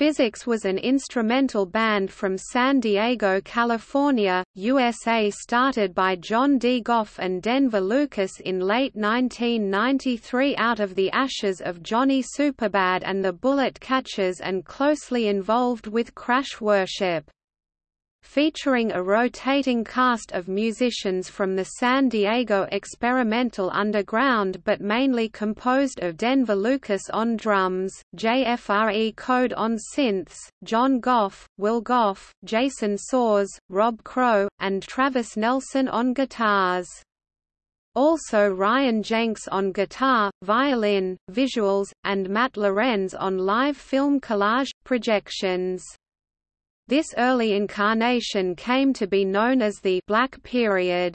Physics was an instrumental band from San Diego, California, USA started by John D. Goff and Denver Lucas in late 1993 out of the ashes of Johnny Superbad and the Bullet Catchers and closely involved with Crash Worship featuring a rotating cast of musicians from the San Diego experimental underground but mainly composed of Denver Lucas on drums, JFRE Code on synths, John Goff, Will Goff, Jason Soars, Rob Crow, and Travis Nelson on guitars. Also Ryan Jenks on guitar, violin, visuals, and Matt Lorenz on live film collage, projections. This early incarnation came to be known as the Black Period.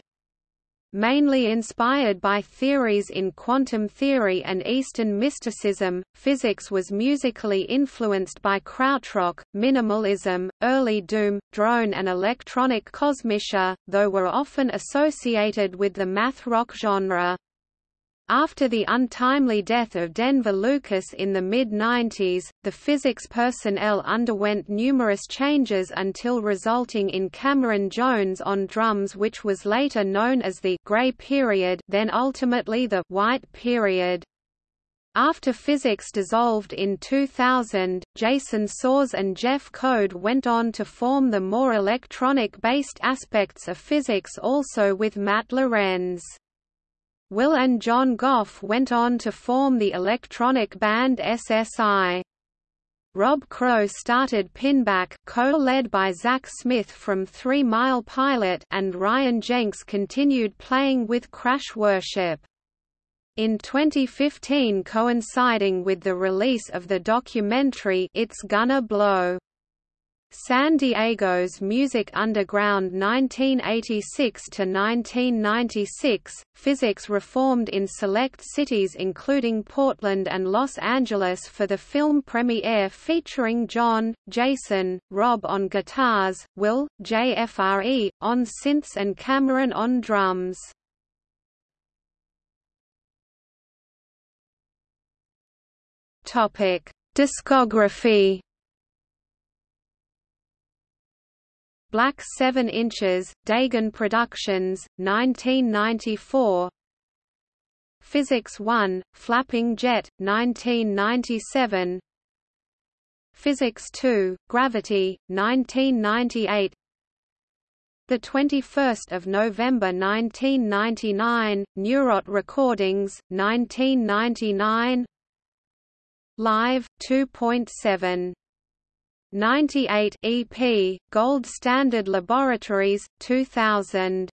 Mainly inspired by theories in quantum theory and Eastern mysticism, physics was musically influenced by krautrock, minimalism, early doom, drone and electronic kosmische, though were often associated with the math rock genre. After the untimely death of Denver Lucas in the mid-90s, the physics personnel underwent numerous changes until resulting in Cameron Jones on drums which was later known as the «gray period» then ultimately the «white period». After Physics dissolved in 2000, Jason Soars and Jeff Code went on to form the more electronic-based aspects of Physics also with Matt Lorenz. Will and John Goff went on to form the electronic band SSI. Rob Crow started Pinback co-led by Zach Smith from Three Mile Pilot and Ryan Jenks continued playing with Crash Worship. In 2015 coinciding with the release of the documentary It's Gonna Blow San Diego's Music Underground 1986–1996, physics reformed in select cities including Portland and Los Angeles for the film premiere featuring John, Jason, Rob on guitars, Will, JFRE, on synths and Cameron on drums. Discography Black 7 inches, Dagon Productions, 1994 Physics 1, Flapping Jet, 1997 Physics 2, Gravity, 1998 the 21st of November 1999, Neurot Recordings, 1999. Live 2.7 98 EP, Gold Standard Laboratories, 2000